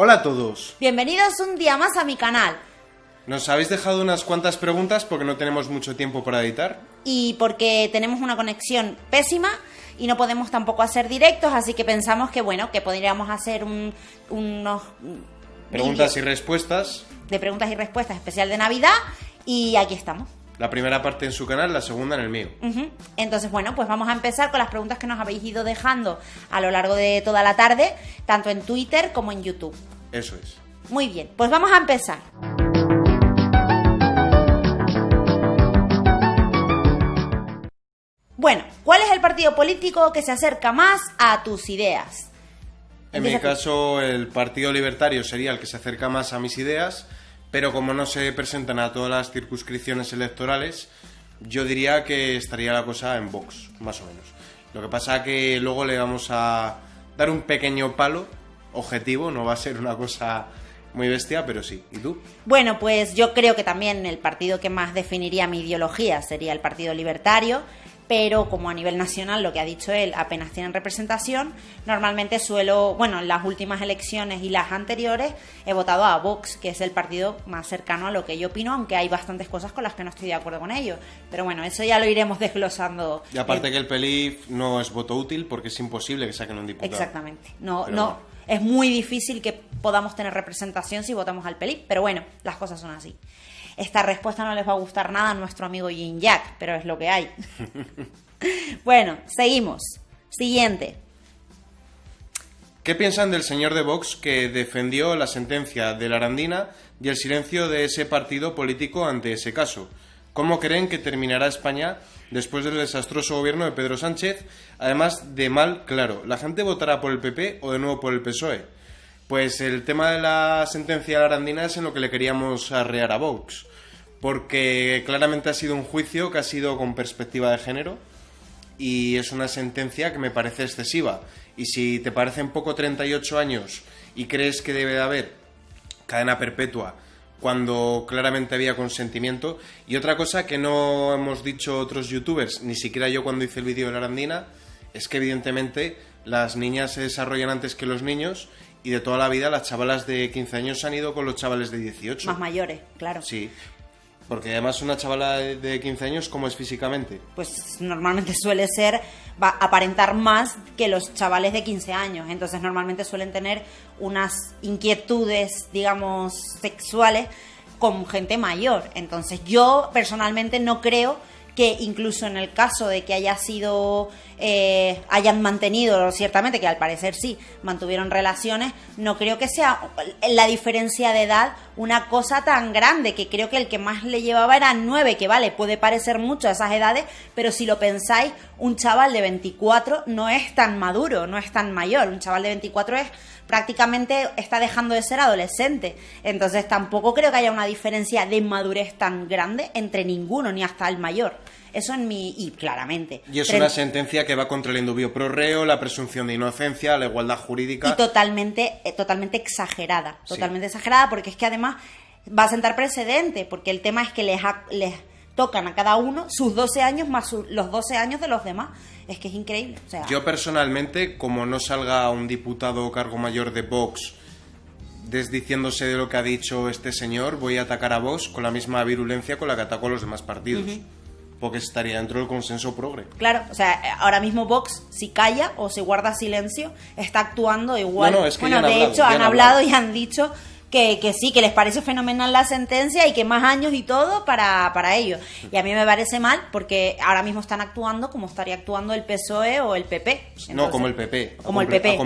Hola a todos. Bienvenidos un día más a mi canal. Nos habéis dejado unas cuantas preguntas porque no tenemos mucho tiempo para editar. Y porque tenemos una conexión pésima y no podemos tampoco hacer directos, así que pensamos que bueno, que podríamos hacer un- unos Preguntas y respuestas. de preguntas y respuestas especial de Navidad y aquí estamos. La primera parte en su canal, la segunda en el mío. Entonces, bueno, pues vamos a empezar con las preguntas que nos habéis ido dejando a lo largo de toda la tarde, tanto en Twitter como en YouTube. Eso es. Muy bien, pues vamos a empezar. Bueno, ¿cuál es el partido político que se acerca más a tus ideas? En mi caso, el Partido Libertario sería el que se acerca más a mis ideas, pero como no se presentan a todas las circunscripciones electorales, yo diría que estaría la cosa en Vox, más o menos. Lo que pasa que luego le vamos a dar un pequeño palo objetivo, no va a ser una cosa muy bestia, pero sí. ¿Y tú? Bueno, pues yo creo que también el partido que más definiría mi ideología sería el Partido Libertario, pero como a nivel nacional, lo que ha dicho él, apenas tienen representación, normalmente suelo, bueno, en las últimas elecciones y las anteriores he votado a Vox, que es el partido más cercano a lo que yo opino, aunque hay bastantes cosas con las que no estoy de acuerdo con ellos. Pero bueno, eso ya lo iremos desglosando. Y aparte que el no es voto útil porque es imposible que saquen un diputado. Exactamente. No, Pero no, es muy difícil que podamos tener representación si votamos al PELIP, pero bueno, las cosas son así. Esta respuesta no les va a gustar nada a nuestro amigo Jin Jack, pero es lo que hay. bueno, seguimos. Siguiente. ¿Qué piensan del señor de Vox que defendió la sentencia de la y el silencio de ese partido político ante ese caso? ¿Cómo creen que terminará España después del desastroso gobierno de Pedro Sánchez? Además de mal, claro, ¿la gente votará por el PP o de nuevo por el PSOE? Pues el tema de la sentencia de la Arandina es en lo que le queríamos arrear a Vox, porque claramente ha sido un juicio que ha sido con perspectiva de género y es una sentencia que me parece excesiva. Y si te parecen poco 38 años y crees que debe de haber cadena perpetua cuando claramente había consentimiento. Y otra cosa que no hemos dicho otros youtubers, ni siquiera yo cuando hice el vídeo de la Arandina, es que evidentemente las niñas se desarrollan antes que los niños y de toda la vida las chavalas de 15 años han ido con los chavales de 18. Más mayores, claro. Sí, porque además una chavala de- de 15 años, ¿cómo es físicamente? Pues normalmente suele ser, va a aparentar más que los chavales de 15 años. Entonces normalmente suelen tener unas inquietudes, digamos, sexuales con gente mayor. Entonces yo personalmente no creo que incluso en el caso de que haya sido, eh, hayan mantenido, ciertamente que al parecer sí, mantuvieron relaciones, no creo que sea la diferencia de edad una cosa tan grande, que creo que el que más le llevaba era 9, que vale, puede parecer mucho a esas edades, pero si lo pensáis, un chaval de 24 no es tan maduro, no es tan mayor, un chaval de 24 es prácticamente está dejando de ser adolescente. Entonces tampoco creo que haya una diferencia de madurez tan grande entre ninguno, ni hasta el mayor. Eso en mi... y claramente. Y es una sentencia que va contra el indubio pro reo, la presunción de inocencia, la igualdad jurídica. y totalmente, eh, totalmente exagerada. Sí. Totalmente exagerada porque es que además va a sentar precedente, porque el tema es que les, ha- les tocan a cada uno sus 12 años más su- los 12 años de los demás. Es que es increíble. O sea, Yo personalmente, como no salga un diputado o cargo mayor de Vox desdiciéndose de lo que ha dicho este señor, voy a atacar a Vox con la misma virulencia con la que atacó a los demás partidos. Porque estaría dentro del consenso progre. Claro, o sea, eh, ahora mismo Vox, si calla o se guarda silencio, está actuando igual. No, no, es que bueno, han de hablado, hecho, han hablado. y han dicho que, que sí, que les parece fenomenal la sentencia y que más años y todo para, para ellos. Y a mí me parece mal porque ahora mismo están actuando como estaría actuando el PSOE o el PP. No, como el PP, Como el PP,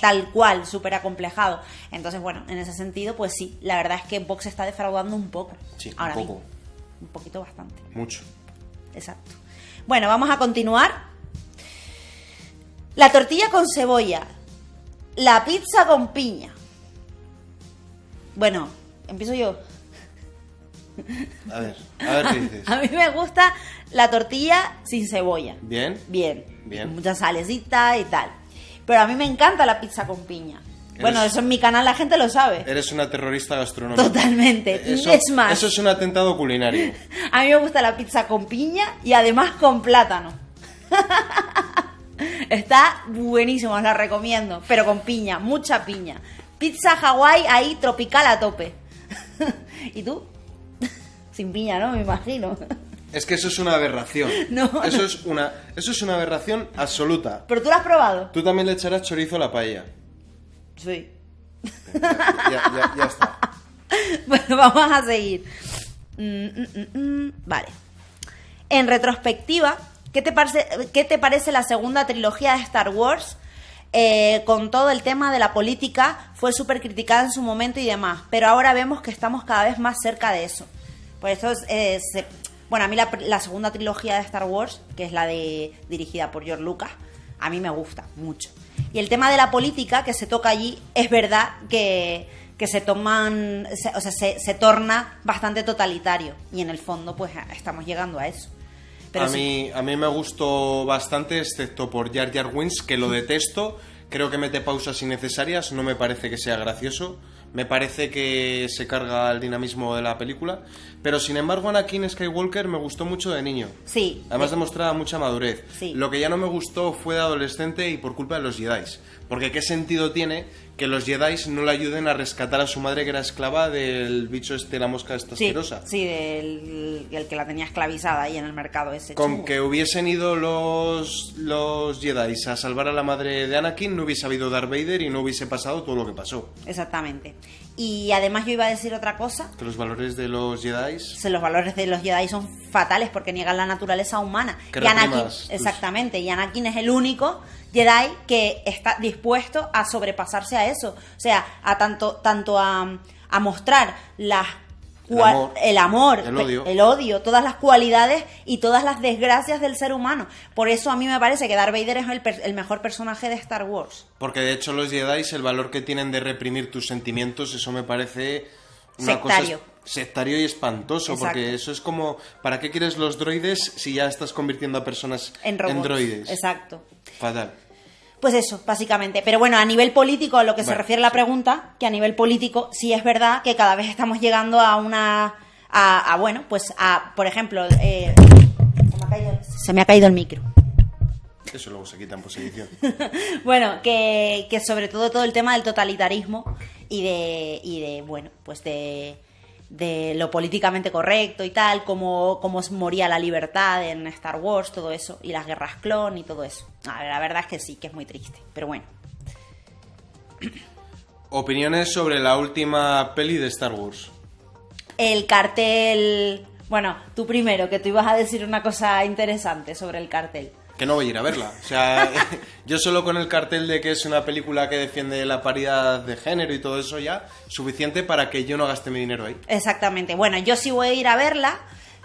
tal, cual, súper acomplejado. Entonces, bueno, en ese sentido, pues sí, la verdad es que Vox está defraudando un poco. Sí, un poco. mismo. Un poquito bastante. Mucho. Exacto. Bueno, vamos a continuar. La tortilla con cebolla. La pizza con piña. Bueno, empiezo yo. A ver, a ver qué dices. A mí me gusta la tortilla sin cebolla. ¿Bien? Bien. Bien. Mucha salecita y tal. Pero a mí me encanta la pizza con piña. Bueno, eso en mi canal la gente lo sabe. Eres una terrorista gastronómica. Totalmente. Eso, es más, eso es un atentado culinario. a mí me gusta la pizza con piña y además con plátano. Está buenísimo, os la recomiendo. Pero con piña, mucha piña. Pizza Hawái ahí tropical a tope. ¿Y tú? Sin piña, ¿no? Me imagino. Es que eso es una aberración. No, eso es una eso es una aberración absoluta. ¿Pero tú lo has probado? Tú también le echarás chorizo a la paella. Sí. Ya, ya- ya está. Bueno, vamos a seguir. Mm, mm, mm. Vale. En retrospectiva, ¿qué te parece, qué te parece la segunda trilogía de Star Wars? Eh, con todo el tema de la política, fue súper criticada en su momento y demás, pero ahora vemos que estamos cada vez más cerca de eso. Por eso, es, eh, bueno, a mí la, segunda trilogía de Star Wars, que es la de dirigida por George Lucas, a mí me gusta mucho. Y el tema de la política que se toca allí, es verdad que, que se toman, o sea, se, se torna bastante totalitario. Y en el fondo, pues estamos llegando a eso. Pero a, sí- mí, a mí me gustó bastante, excepto por Jar Jar Wins, que lo detesto. Creo que mete pausas innecesarias, no me parece que sea gracioso. Me parece que se carga el dinamismo de la película. Pero sin embargo, Anakin Skywalker me gustó mucho de niño. Sí. Además demostraba mucha madurez. Sí. Lo que ya no me gustó fue de adolescente y por culpa de los Jedi. Porque qué sentido tiene que los Jedi no le ayuden a rescatar a su madre que era esclava del bicho este, la mosca esta Sí, asquerosa. sí, del el que la tenía esclavizada ahí en el mercado ese. Con chungo. que hubiesen ido los, los Jedi a salvar a la madre de Anakin, no hubiese habido Darth Vader y no hubiese pasado todo lo que pasó. Exactamente. Y además yo iba a decir otra cosa. Que los valores de los Jedi... Los valores de los Jedi son fatales porque niegan la naturaleza humana. Que y Anakin, tus- exactamente, y Anakin es el único Jedi que está dispuesto a sobrepasarse a eso. O sea, a tanto, tanto a, a mostrar las El amor. el amor, El odio. el odio, todas las cualidades y todas las desgracias del ser humano. Por eso a mí me parece que Darth Vader es el, per- el mejor personaje de Star Wars. Porque de hecho los Jedi, el valor que tienen de reprimir tus sentimientos, eso me parece una Sectario. cosa sectario y espantoso. Exacto. Porque eso es como, ¿para qué quieres los droides si ya estás convirtiendo a personas En robots. droides? Exacto. Fatal. Pues eso, básicamente. Pero bueno, a nivel político, a lo que se refiere la pregunta, que a nivel político sí es verdad que cada vez estamos llegando a una... A, a, bueno, pues a, por ejemplo... eh, se, me ha caído, se me ha caído el micro. Eso luego se quita en posición. Bueno, que, que sobre todo todo el tema del totalitarismo y de, y de bueno, pues de, de lo políticamente correcto y tal, cómo, cómo moría la libertad en Star Wars, todo eso, y las guerras clon y todo eso. A ver, la verdad es que sí, que es muy triste, pero bueno. Opiniones sobre la última peli de Star Wars. El cartel... Bueno, tú primero, que tú ibas a decir una cosa interesante sobre el cartel. Que no voy a ir a verla. O sea, yo solo con el cartel de que es una película que defiende la paridad de género y todo eso ya, suficiente para que yo no gaste mi dinero ahí. Exactamente. Bueno, yo sí voy a ir a verla,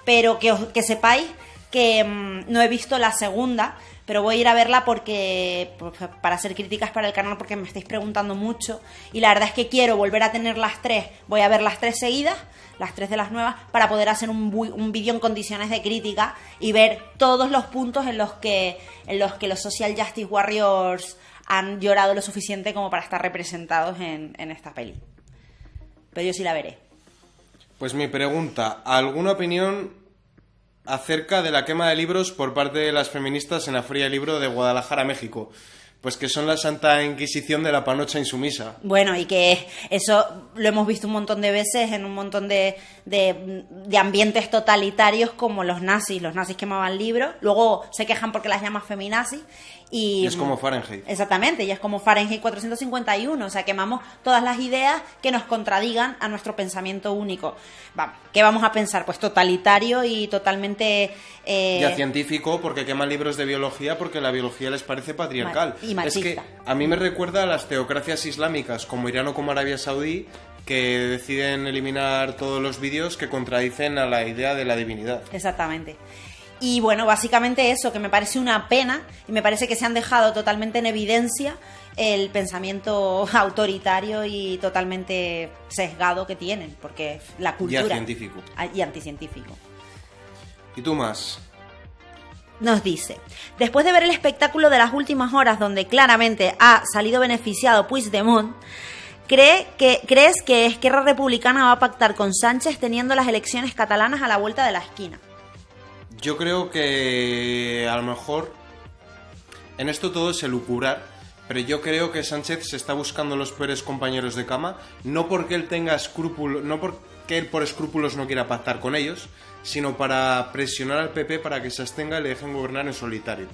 pero que, os- que sepáis que mm, no he visto la segunda, pero voy a ir a verla porque pues, para hacer críticas para el canal porque me estáis preguntando mucho y la verdad es que quiero volver a tener las tres. Voy a ver las tres seguidas, las tres de las nuevas, para poder hacer un, un vídeo en condiciones de crítica y ver todos los puntos en los que en los que los social justice warriors han llorado lo suficiente como para estar representados en, en esta peli. Pero yo sí la veré. Pues mi pregunta, ¿alguna opinión acerca de la quema de libros por parte de las feministas en la Feria Libro de Guadalajara, México? Pues que son la Santa Inquisición de la panocha insumisa. Bueno, y que eso lo hemos visto un montón de veces en un montón de, de- de ambientes totalitarios como los nazis. Los nazis quemaban libros, luego se quejan porque las llaman feminazis. Y, Y es como Fahrenheit. Exactamente, y es como Fahrenheit 451, o sea, quemamos todas las ideas que nos contradigan a nuestro pensamiento único. Va, ¿Qué vamos a pensar? Pues totalitario y totalmente... eh, Ya científico, porque queman libros de biología porque la biología les parece patriarcal. Y machista. Es que a mí me recuerda a las teocracias islámicas como Irán o como Arabia Saudí que deciden eliminar todos los vídeos que contradicen a la idea de la divinidad. Exactamente. Y bueno, básicamente eso, que me parece una pena y me parece que se han dejado totalmente en evidencia el pensamiento autoritario y totalmente sesgado que tienen, porque la cultura... científico. Ah, Y anticientífico. ¿Y tú más? Nos dice, después de ver el espectáculo de las últimas horas donde claramente ha salido beneficiado Puigdemont, ¿cree que, ¿crees que Esquerra Republicana va a pactar con Sánchez teniendo las elecciones catalanas a la vuelta de la esquina? Yo creo que a lo mejor en esto todo es elucubrar, pero yo creo que Sánchez se está buscando los peores compañeros de cama, no porque él tenga escrúpulos, no porque él por escrúpulos no quiera pactar con ellos, sino para presionar al PP para que se abstenga y le dejen gobernar en solitario.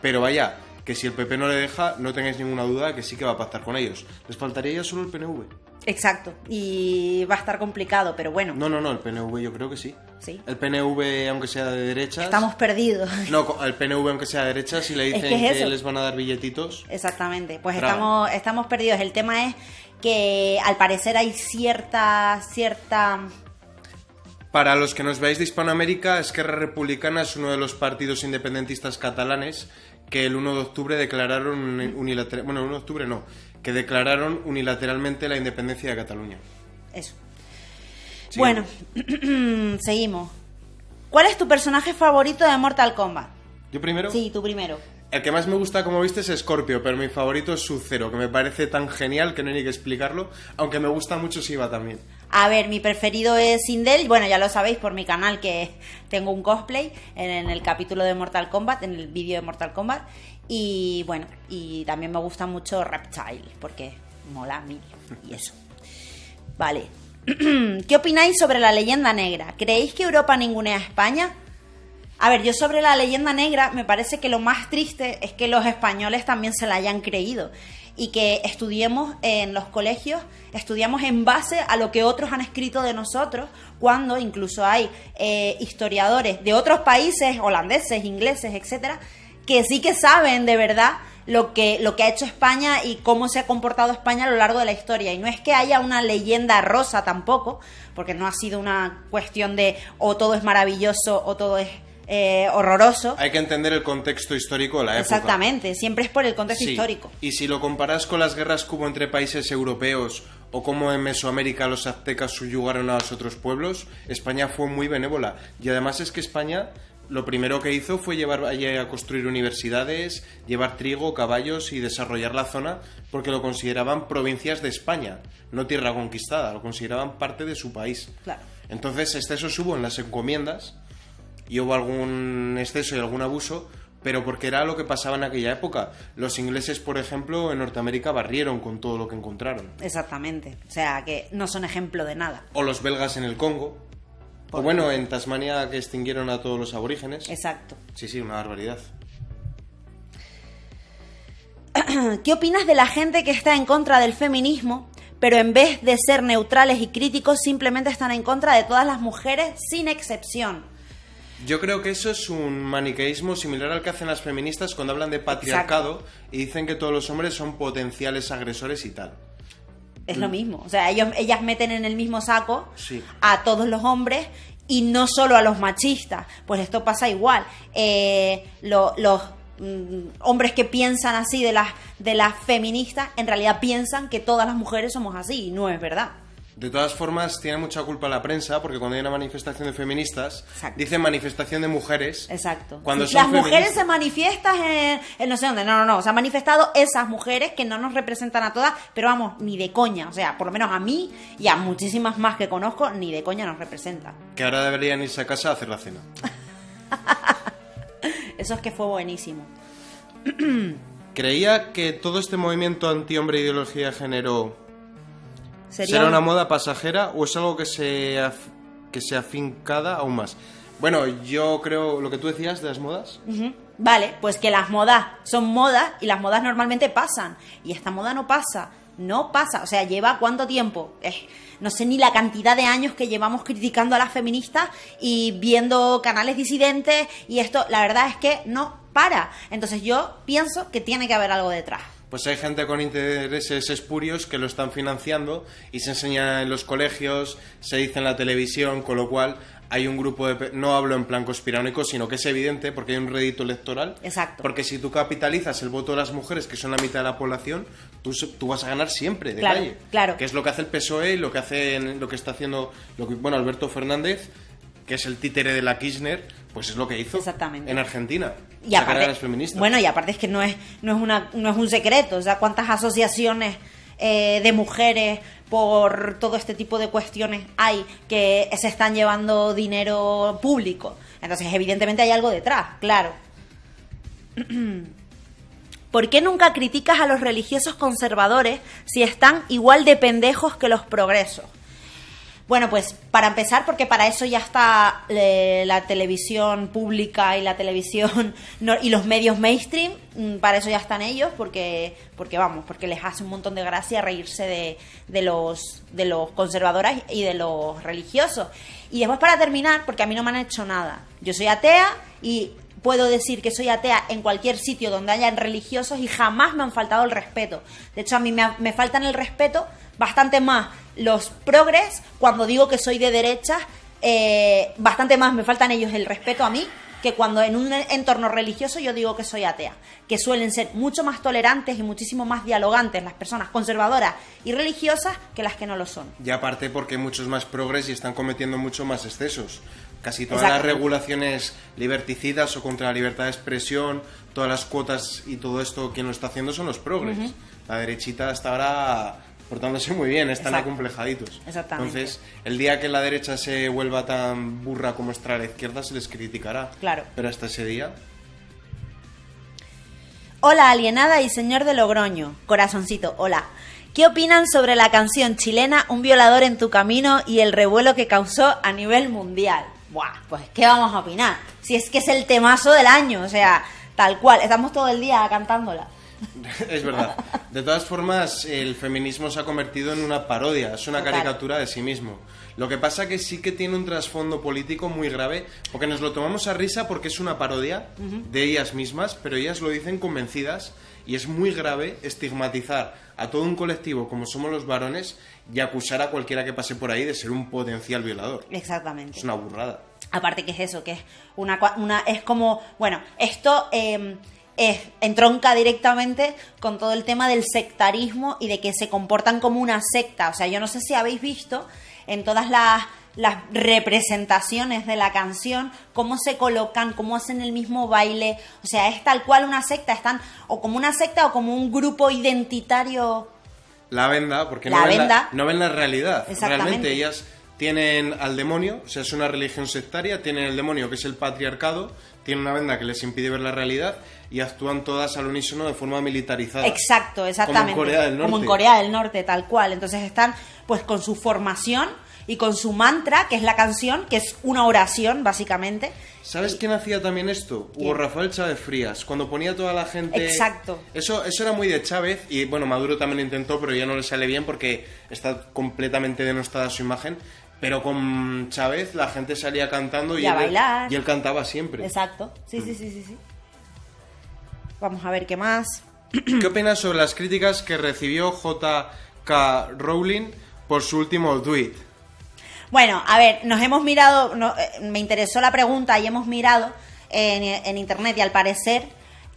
Pero vaya, que si el PP no le deja, no tengáis ninguna duda que sí que va a pactar con ellos. Les faltaría ya solo el PNV. Exacto, y va a estar complicado, pero bueno. No, no, no, el PNV yo creo que sí. Sí. El PNV, aunque sea de derechas. Estamos perdidos. No, el PNV, aunque sea de derechas, si le dicen que es que, eso. les van a dar billetitos. Exactamente, pues Bravo. estamos, estamos perdidos. El tema es que al parecer hay cierta, cierta... Para los que nos veáis de Hispanoamérica, Esquerra Republicana es uno de los partidos independentistas catalanes que el 1 de octubre declararon unilateral, bueno, el 1 de octubre no, que declararon unilateralmente la independencia de Cataluña. Eso. Sí. Bueno, seguimos. ¿Cuál es tu personaje favorito de Mortal Kombat? Yo primero. Sí, tú primero. El que más me gusta, como viste, es Scorpio, pero mi favorito es Sub-Zero, que me parece tan genial que no hay ni que explicarlo, aunque me gusta mucho Siva también. A ver, mi preferido es Sindel. Bueno, ya lo sabéis por mi canal que tengo un cosplay en, en el capítulo de Mortal Kombat, en el vídeo de Mortal Kombat. Y bueno, y también me gusta mucho Reptile, porque mola mil y eso. Vale. ¿Qué opináis sobre la leyenda negra? ¿Creéis que Europa ningunea a España? A ver, yo sobre la leyenda negra me parece que lo más triste es que los españoles también se la hayan creído y que estudiemos en los colegios, estudiamos en base a lo que otros han escrito de nosotros, cuando incluso hay eh, historiadores de otros países, holandeses, ingleses, etcétera, que sí que saben de verdad lo que, lo que ha hecho España y cómo se ha comportado España a lo largo de la historia. Y no es que haya una leyenda rosa tampoco, porque no ha sido una cuestión de o todo es maravilloso o todo es eh, horroroso. Hay que entender el contexto histórico de la época. Exactamente, siempre es por el contexto Sí, histórico. Y si lo comparas con las guerras que hubo entre países europeos o cómo en Mesoamérica los aztecas subyugaron a los otros pueblos, España fue muy benévola. Y además es que España lo primero que hizo fue llevar allí a construir universidades, llevar trigo, caballos y desarrollar la zona porque lo consideraban provincias de España, no tierra conquistada, lo consideraban parte de su país. Claro. Entonces, excesos hubo en las encomiendas y hubo algún exceso y algún abuso, pero porque era lo que pasaba en aquella época. Los ingleses, por ejemplo, en Norteamérica barrieron con todo lo que encontraron. Exactamente. O sea, que no son ejemplo de nada. O los belgas en el Congo. O bueno, en Tasmania que extinguieron a todos los aborígenes. Exacto. Sí, sí, una barbaridad. ¿Qué opinas de la gente que está en contra del feminismo, pero en vez de ser neutrales y críticos, simplemente están en contra de todas las mujeres sin excepción? Yo creo que eso es un maniqueísmo similar al que hacen las feministas cuando hablan de patriarcado y dicen que todos los hombres son potenciales agresores y tal. Es lo mismo. O sea, ellos, ellas meten en el mismo saco Sí. a todos los hombres y no solo a los machistas. Pues esto pasa igual. Eh, lo- los mm, hombres que piensan así de las, de las feministas, en realidad piensan que todas las mujeres somos así y no es verdad. De todas formas, tiene mucha culpa la prensa porque cuando hay una manifestación de feministas, Exacto. dicen manifestación de mujeres. Exacto. Cuando Sí, son las mujeres se manifiestan en, en no sé dónde. No, no, no. Se han manifestado esas mujeres que no nos representan a todas, pero vamos, ni de coña. O sea, por lo menos a mí y a muchísimas más que conozco, ni de coña nos representan. Que ahora deberían irse a casa a hacer la cena. Eso es que fue buenísimo. Creía que todo este movimiento anti-hombre e ideología de género Sería será un- una moda pasajera o es algo que se, af- que se afincada aún más. Bueno, yo creo lo que tú decías de las modas. Vale, pues que las modas son modas y las modas normalmente pasan. Y esta moda no pasa. No pasa. O sea, lleva cuánto tiempo. Eh, no sé ni la cantidad de años que llevamos criticando a las feministas y viendo canales disidentes. Y esto, la verdad es que no para. Entonces yo pienso que tiene que haber algo detrás. Pues hay gente con intereses espurios que lo están financiando y se enseña en los colegios, se dice en la televisión, con lo cual hay un grupo de... No hablo en plan conspiranoico, sino que es evidente porque hay un rédito electoral. Exacto. Porque si tú capitalizas el voto de las mujeres, que son la mitad de la población, tú, vas a ganar siempre de Claro, calle. claro. Que es lo que hace el PSOE y lo que hace lo que está haciendo lo que, bueno, Alberto Fernández, que es el títere de la Kirchner, pues es lo que hizo Exactamente. en Argentina. Y aparte, a las feministas. bueno, y aparte es que no es, no es, una, no es un secreto. O sea, cuántas asociaciones eh, de mujeres por todo este tipo de cuestiones hay que se están llevando dinero público. Entonces, evidentemente hay algo detrás, claro. ¿Por qué nunca criticas a los religiosos conservadores si están igual de pendejos que los progresos? Bueno, pues para empezar, porque para eso ya está eh, la televisión pública y la televisión y los medios mainstream, mm, para eso ya están ellos, porque, porque vamos, porque les hace un montón de gracia reírse de, de los, de los conservadores y de los religiosos. Y después para terminar, porque a mí no me han hecho nada. Yo soy atea y puedo decir que soy atea en cualquier sitio donde hayan religiosos y jamás me han faltado el respeto. De hecho, a mí me, faltan el respeto bastante más los progres cuando digo que soy de derecha, eh, bastante más me faltan ellos el respeto a mí que cuando en un entorno religioso yo digo que soy atea, que suelen ser mucho más tolerantes y muchísimo más dialogantes las personas conservadoras y religiosas que las que no lo son. Y aparte porque hay muchos más progres y están cometiendo mucho más excesos. Casi todas las regulaciones liberticidas o contra la libertad de expresión, todas las cuotas y todo esto, quien lo está haciendo son los progres. La derechita hasta ahora portándose muy bien, están Exacto. acomplejaditos. Exactamente. Entonces, el día que la derecha se vuelva tan burra como está la izquierda, se les criticará. Claro. Pero hasta ese día, Hola alienada y señor de Logroño, corazoncito, hola. ¿Qué opinan sobre la canción chilena Un violador en tu camino y el revuelo que causó a nivel mundial? Buah, pues ¿qué vamos a opinar? Si es que es el temazo del año, o sea, tal cual, estamos todo el día cantándola. es verdad. De todas formas, el feminismo se ha convertido en una parodia, es una Total. caricatura de sí mismo. Lo que pasa que sí que tiene un trasfondo político muy grave, porque nos lo tomamos a risa porque es una parodia de ellas mismas, pero ellas lo dicen convencidas y es muy grave estigmatizar a todo un colectivo como somos los varones y acusar a cualquiera que pase por ahí de ser un potencial violador. Exactamente. Es una burrada. Aparte que es eso, que es una, una es como, bueno, esto eh, es, entronca directamente con todo el tema del sectarismo y de que se comportan como una secta. O sea, yo no sé si habéis visto en todas las, las representaciones de la canción cómo se colocan, cómo hacen el mismo baile. O sea, es tal cual una secta, están o como una secta o como un grupo identitario. La venda, porque La no, ven venda. La, no ven la realidad. Exactamente. Realmente ellas tienen al demonio, o sea, es una religión sectaria, tienen el demonio que es el patriarcado, tienen una venda que les impide ver la realidad y actúan todas al unísono de forma militarizada. Exacto, exactamente. Como en Corea del Norte. Como en Corea del Norte, tal cual. Entonces están pues con su formación y con su mantra, que es la canción, que es una oración, básicamente. ¿Sabes quién hacía también esto? ¿Quién? Hugo Rafael Chávez Frías, cuando ponía a toda la gente... Exacto. Eso, eso era muy de Chávez y bueno, Maduro también lo intentó, pero ya no le sale bien porque está completamente denostada su imagen. Pero con Chávez la gente salía cantando y, Y a él, bailar. y él cantaba siempre. Exacto. Sí, sí, sí, sí, sí. Vamos a ver qué más. ¿Qué opinas sobre las críticas que recibió J.K. Rowling por su último tweet? Bueno, a ver, nos hemos mirado, eh, me interesó la pregunta y hemos mirado en, en internet y al parecer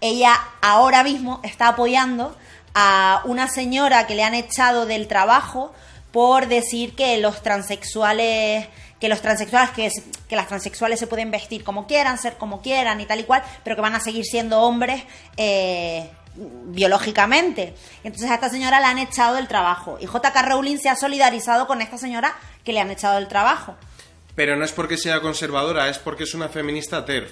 ella ahora mismo está apoyando a una señora que le han echado del trabajo por decir que los transexuales que los transexuales que, es- que las transexuales se pueden vestir como quieran ser como quieran y tal y cual pero que van a seguir siendo hombres eh, biológicamente entonces a esta señora la han echado del trabajo y JK Rowling se ha solidarizado con esta señora que le han echado del trabajo Pero no es porque sea conservadora, es porque es una feminista TERF.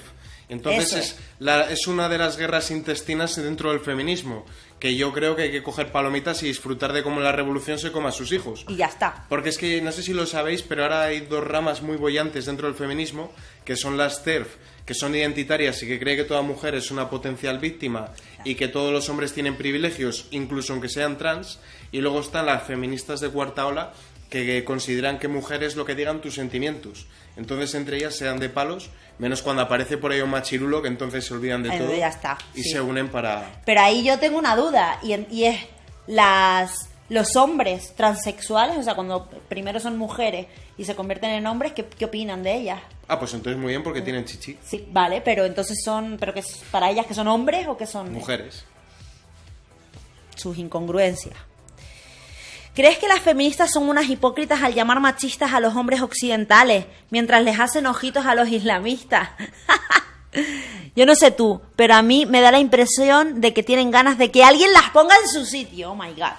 Entonces es. la- es una de las guerras intestinas dentro del feminismo, que yo creo que hay que coger palomitas y disfrutar de cómo la revolución se coma a sus hijos. y ya está Porque es que no sé si lo sabéis, pero ahora hay dos ramas muy bollantes dentro del feminismo, que son las TERF, que son identitarias y que cree que toda mujer es una potencial víctima y que todos los hombres tienen privilegios, incluso aunque sean trans, y luego están las feministas de cuarta ola, que consideran que mujer es lo que digan tus sentimientos. Entonces entre ellas se dan de palos, menos cuando aparece por ahí un machirulo, que entonces se olvidan de todo ya está, y sí. se unen para... Pero ahí yo tengo una duda y, es las los hombres transexuales, o sea, cuando primero son mujeres y se convierten en hombres, ¿qué, qué opinan de ellas? Ah, pues entonces muy bien porque tienen chichi. Sí, vale, pero entonces son, pero que para ellas que son hombres o que son Mujeres. sus incongruencias. ¿Crees que las feministas son unas hipócritas al llamar machistas a los hombres occidentales mientras les hacen ojitos a los islamistas? Yo no sé tú, pero a mí me da la impresión de que tienen ganas de que alguien las ponga en su sitio. Oh my god.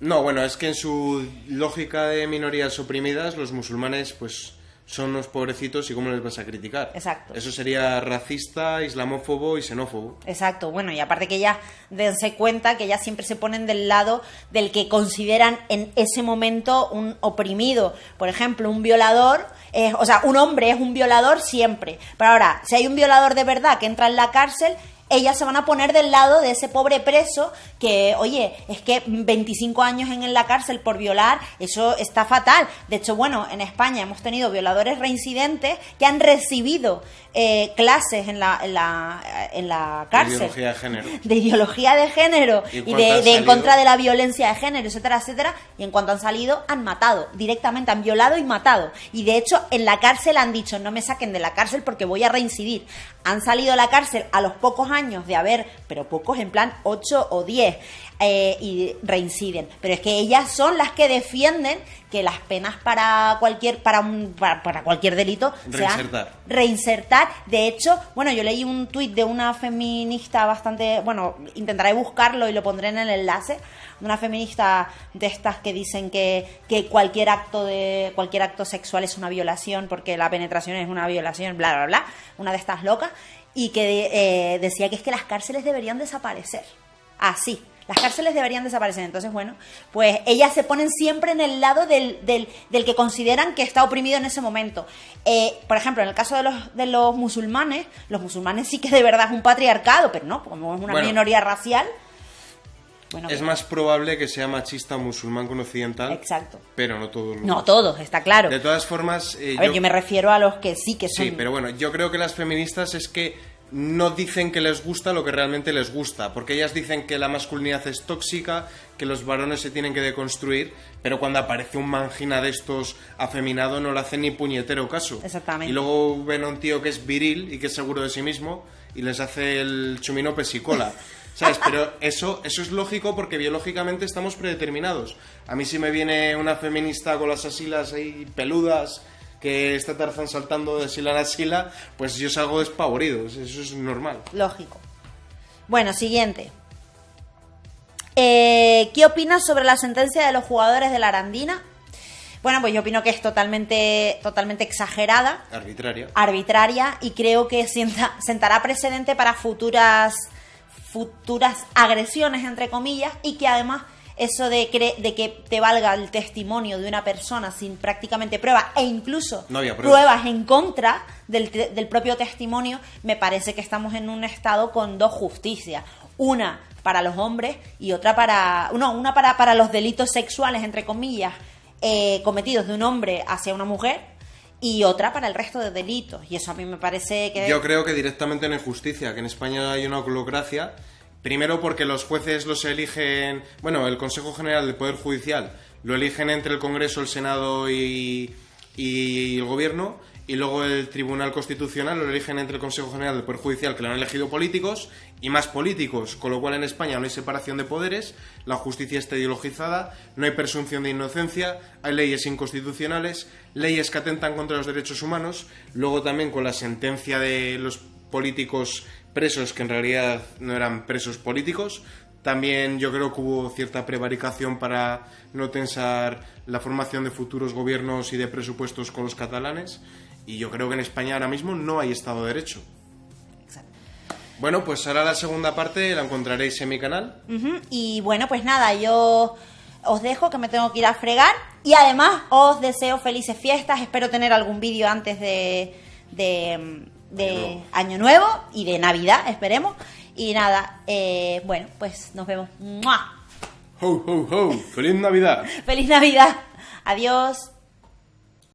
No, bueno, es que en su lógica de minorías oprimidas, los musulmanes, pues, son unos pobrecitos y cómo les vas a criticar. Exacto. Eso sería racista, islamófobo y xenófobo. Exacto, bueno, y aparte que ellas dense cuenta que ellas siempre se ponen del lado del que consideran en ese momento un oprimido. Por ejemplo, un violador, es, o sea, un hombre es un violador siempre. Pero ahora, si hay un violador de verdad que entra en la cárcel, ellas se van a poner del lado de ese pobre preso que, oye, es que 25 años en la cárcel por violar, eso está fatal. De hecho, bueno, en España hemos tenido violadores reincidentes que han recibido eh, clases en la, en la, en la cárcel. De ideología de género. De ideología de género ¿Y de, en contra de la violencia de género, etcétera, etcétera. Y en cuanto han salido, han matado. Directamente han violado y matado. Y de hecho, en la cárcel han dicho, no me saquen de la cárcel porque voy a reincidir. Han salido de la cárcel a los pocos años de haber, pero pocos en plan 8 o 10, eh, y reinciden. Pero es que ellas son las que defienden que las penas para cualquier para un, para, para cualquier delito sean Reinsertar. reinsertar. De hecho, bueno, yo leí un tuit de una feminista bastante, bueno, intentaré buscarlo y lo pondré en el enlace, de una feminista de estas que dicen que, que cualquier acto de cualquier acto sexual es una violación porque la penetración es una violación, bla bla bla, una de estas locas y que eh, decía que es que las cárceles deberían desaparecer. Así. Las cárceles deberían desaparecer. Entonces, bueno, pues ellas se ponen siempre en el lado del, del, del que consideran que está oprimido en ese momento. Eh, por ejemplo, en el caso de los, de los musulmanes, los musulmanes sí que de verdad es un patriarcado, pero no, como es una Bueno. minoría racial. Bueno, Es más probable que sea machista musulmán con occidental. Exacto. Pero no todos los. No todos, está claro. De todas formas. eh, A ver, yo- yo me refiero a los que sí que son. Sí, pero bueno, yo creo que las feministas es que no dicen que les gusta lo que realmente les gusta, porque ellas dicen que la masculinidad es tóxica, que los varones se tienen que deconstruir, pero cuando aparece un mangina de estos afeminado no le hacen ni puñetero caso. Exactamente. Y luego ven a un tío que es viril y que es seguro de sí mismo y les hace el chumino pesicola. ¿Sabes? Pero eso, eso es lógico porque biológicamente estamos predeterminados. A mí si me viene una feminista con las asilas ahí peludas que está Tarzán saltando de sila a sila, pues yo salgo despavorido. Eso es normal. Lógico. Bueno, siguiente. Eh, ¿Qué opinas sobre la sentencia de los jugadores de la Arandina? Bueno, pues yo opino que es totalmente, totalmente exagerada, Arbitraria. arbitraria y creo que sienta- sentará precedente para futuras, futuras agresiones, entre comillas, y que además eso de, cre- de que te valga el testimonio de una persona sin prácticamente prueba e incluso No pruebas. pruebas en contra del, te- del propio testimonio, me parece que estamos en un estado con dos justicias. Una para los hombres y otra para. No, una para, para los delitos sexuales, entre comillas, eh, cometidos de un hombre hacia una mujer y otra para el resto de delitos. Y eso a mí me parece que. Yo creo que directamente en injusticia, que en España hay una holocracia. Primero porque los jueces los eligen, bueno, el Consejo General del Poder Judicial lo eligen entre el Congreso, el Senado y, y el Gobierno, y luego el Tribunal Constitucional lo eligen entre el Consejo General del Poder Judicial, que lo han elegido políticos, y más políticos, con lo cual en España no hay separación de poderes, la justicia está ideologizada, no hay presunción de inocencia, hay leyes inconstitucionales, leyes que atentan contra los derechos humanos, luego también con la sentencia de los políticos presos que en realidad no eran presos políticos. También yo creo que hubo cierta prevaricación para no tensar la formación de futuros gobiernos y de presupuestos con los catalanes. Y yo creo que en España ahora mismo no hay Estado de Derecho. Exacto. Bueno, pues ahora la segunda parte la encontraréis en mi canal. Y bueno, pues nada, yo os dejo que me tengo que ir a fregar. Y además os deseo felices fiestas. Espero tener algún vídeo antes de, de, de Año Nuevo. Año Nuevo y de Navidad, esperemos. Y nada, eh, bueno, pues nos vemos. ¡Mua! ¡Ho, ho, ho! ¡Feliz Navidad! ¡Feliz Navidad! Adiós.